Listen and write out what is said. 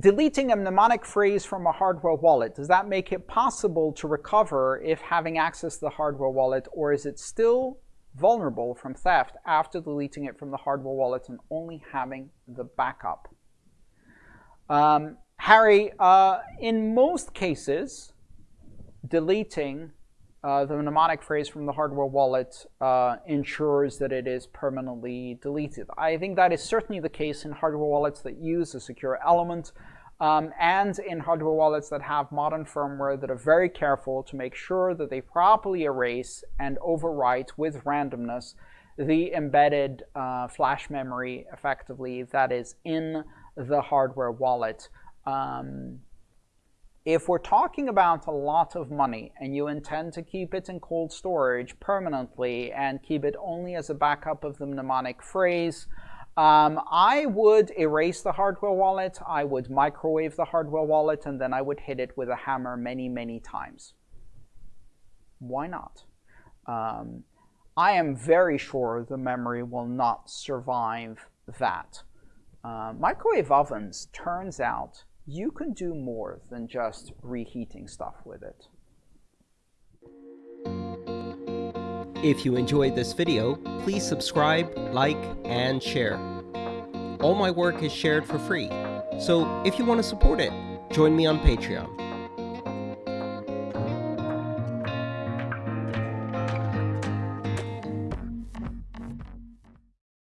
deleting a mnemonic phrase from a hardware wallet, does that make it possible to recover if having access to the hardware wallet, or is it still vulnerable from theft after deleting it from the hardware wallet and only having the backup? Um, Harry, uh, in most cases, deleting uh, the mnemonic phrase from the hardware wallet uh, ensures that it is permanently deleted. I think that is certainly the case in hardware wallets that use a secure element um, and in hardware wallets that have modern firmware that are very careful to make sure that they properly erase and overwrite with randomness the embedded uh, flash memory effectively that is in the hardware wallet. Um, if we're talking about a lot of money and you intend to keep it in cold storage permanently and keep it only as a backup of the mnemonic phrase, um, I would erase the hardware wallet, I would microwave the hardware wallet, and then I would hit it with a hammer many, many times. Why not? Um, I am very sure the memory will not survive that. Uh, microwave ovens, turns out, you can do more than just reheating stuff with it. If you enjoyed this video, please subscribe, like, and share. All my work is shared for free, so if you want to support it, join me on Patreon.